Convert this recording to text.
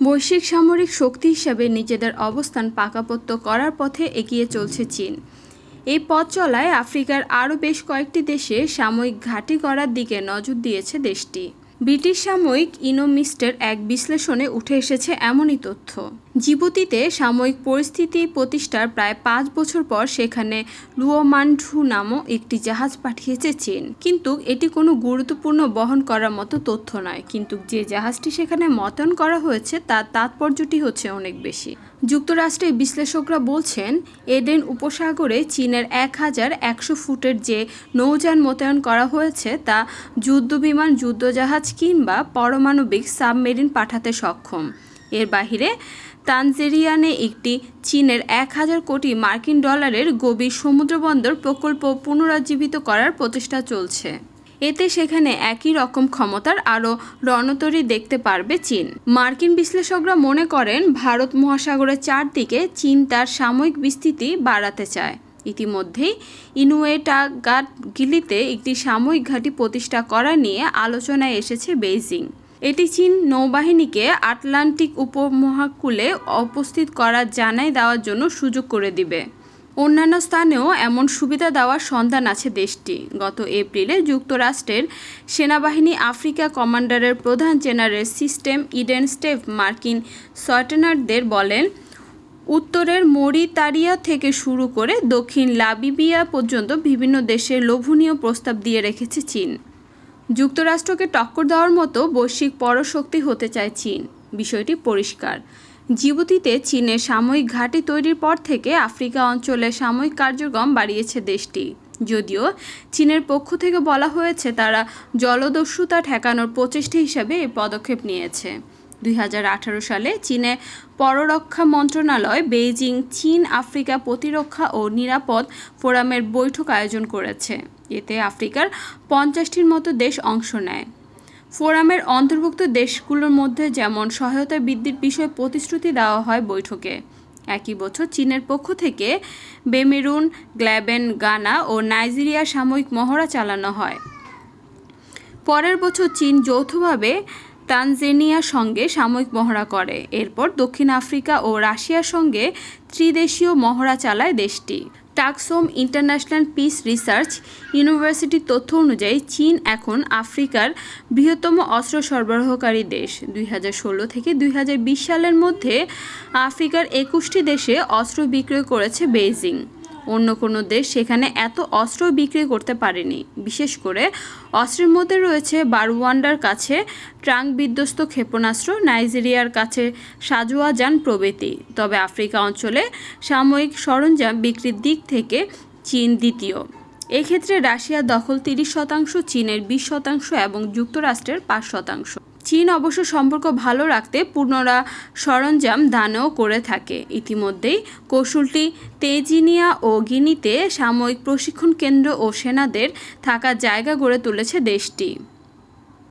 বৈশ্বিক সামরিক শক্তি হিসাবে নিজেদের অবস্থান পাকাপোক্ত করার পথে এগিয়ে চলছে চীন। এই পথ চলায় আফ্রিকার আরও বেশ কয়েকটি দেশে সাময়িক ঘাঁটি করার দিকে নজর দিয়েছে দেশটি। ব্রিটিশ সাময়িক ইনোমিস্টের এক বিশ্লেষণে উঠে এসেছে এমনই তথ্য। জিবুতিতে সাময়িক পরিস্থিতি প্রতিষ্ঠার প্রায় পাঁচ বছর পর সেখানে লুয়োমান্ডু নামক একটি জাহাজ পাঠিয়েছে চীন। কিন্তু এটি কোনো গুরুত্বপূর্ণ বহন করার মতো তথ্য নয়। কিন্তু যে জাহাজটি সেখানে মতন করা হয়েছে, তার তাৎপর্যটি হচ্ছে অনেক বেশি। যুক্তরাষ্ট্রের বিশ্লেষকরা বলছেন এডেন উপসাগরে চীনের এক হাজার একশো ফুটের যে নৌযান মোতায়েন করা হয়েছে, তা যুদ্ধবিমান, যুদ্ধজাহাজ কিংবা পারমাণবিক সাবমেরিন পাঠাতে সক্ষম। এর বাহিরে, তানজেরিয়ানে একটি চীনের এক হাজার কোটি মার্কিন ডলারের গভীর সমুদ্রবন্দর প্রকল্প পুনরুজ্জীবিত করার প্রচেষ্টা চলছে। এতে সেখানে একই রকম ক্ষমতার আরও রণতরী দেখতে পারবে চীন। মার্কিন বিশ্লেষকরা মনে করেন, ভারত মহাসাগরের চারদিকে চীন তার সাময়িক বিস্তৃতি বাড়াতে চায়। ইতিমধ্যেই ইনুয়েটাগাট গিলিতে একটি সাময়িক ঘাঁটি প্রতিষ্ঠা করা নিয়ে আলোচনায় এসেছে বেইজিং। এটি চীন নৌবাহিনীকে আটলান্টিক উপমহাকুলে উপস্থিত করার জানাই দেওয়ার জন্য সুযোগ করে দিবে। অন্যান্য স্থানেও এমন সুবিধা দেওয়ার সন্ধান আছে দেশটি। গত এপ্রিলে যুক্তরাষ্ট্রের সেনাবাহিনী আফ্রিকা কমান্ডারের প্রধান জেনারেল সিস্টেম ইডেন স্টেভ মার্কিন সয়টেনারদের বলেন, উত্তরের মরিতারিয়া থেকে শুরু করে দক্ষিণ লাবিবিয়া পর্যন্ত বিভিন্ন দেশের লোভনীয় প্রস্তাব দিয়ে রেখেছে চীন। যুক্তরাষ্ট্রকে টক্কর দেওয়ার মতো বৈশ্বিক পরশক্তি হতে চায় চীন। বিষয়টি পরিষ্কার। জিবুতিতে চীনের সাময়িক ঘাঁটি তৈরির পর থেকে আফ্রিকা অঞ্চলে সাময়িক কার্যক্রম বাড়িয়েছে দেশটি। যদিও চীনের পক্ষ থেকে বলা হয়েছে তারা জলদস্যুতা ঠেকানোর প্রচেষ্টা হিসাবে এই পদক্ষেপ নিয়েছে। দুই হাজার আঠারো সালে চীনে পররক্ষা মন্ত্রণালয় বেইজিং চীন আফ্রিকা প্রতিরক্ষা ও নিরাপদ ফোরামের বৈঠক আয়োজন করেছে। এতে আফ্রিকার পঞ্চাশটির মতো দেশ অংশ নেয়। ফোরামের অন্তর্ভুক্ত দেশগুলোর মধ্যে যেমন সহায়তা বৃদ্ধির বিষয়ে প্রতিশ্রুতি দেওয়া হয় বৈঠকে, একই বছর চীনের পক্ষ থেকে বেমেরুন, গ্ল্যাবেন, গানা ও নাইজেরিয়া সাময়িক মহড়া চালানো হয়। পরের বছর চীন যৌথভাবে তানজেনিয়ার সঙ্গে সাময়িক মহড়া করে। এরপর দক্ষিণ আফ্রিকা ও রাশিয়ার সঙ্গে ত্রিদেশীয় মহড়া চালায় দেশটি। টাকসোম ইন্টারন্যাশনাল পিস রিসার্চ ইউনিভার্সিটির তথ্য অনুযায়ী চীন এখন আফ্রিকার বৃহত্তম অস্ত্র সরবরাহকারী দেশ। দুই হাজার ষোলো থেকে দুই হাজার বিশ সালের মধ্যে আফ্রিকার একুশটি দেশে অস্ত্র বিক্রয় করেছে বেইজিং। অন্য কোনো দেশ সেখানে এত অস্ত্র বিক্রি করতে পারেনি। বিশেষ করে অস্ত্রের মধ্যে রয়েছে বারওয়ান্ডার কাছে ট্রাঙ্ক বিধ্বস্ত ক্ষেপণাস্ত্র, নাইজেরিয়ার কাছে সাজোয়া যান প্রভৃতি। তবে আফ্রিকা অঞ্চলে সাময়িক সরঞ্জাম বিক্রির দিক থেকে চীন দ্বিতীয়। এক্ষেত্রে রাশিয়ার দখল তিরিশ শতাংশ, চীনের বিশ শতাংশ এবং যুক্তরাষ্ট্রের পাঁচ শতাংশ। চীন অবশ্য সম্পর্ক ভালো রাখতে পুনরা সরঞ্জাম দানও করে থাকে। ইতিমধ্যেই কৌশলটি তেজিনিয়া ও গিনিতে সাময়িক প্রশিক্ষণ কেন্দ্র ও সেনাদের থাকার জায়গা গড়ে তুলেছে দেশটি।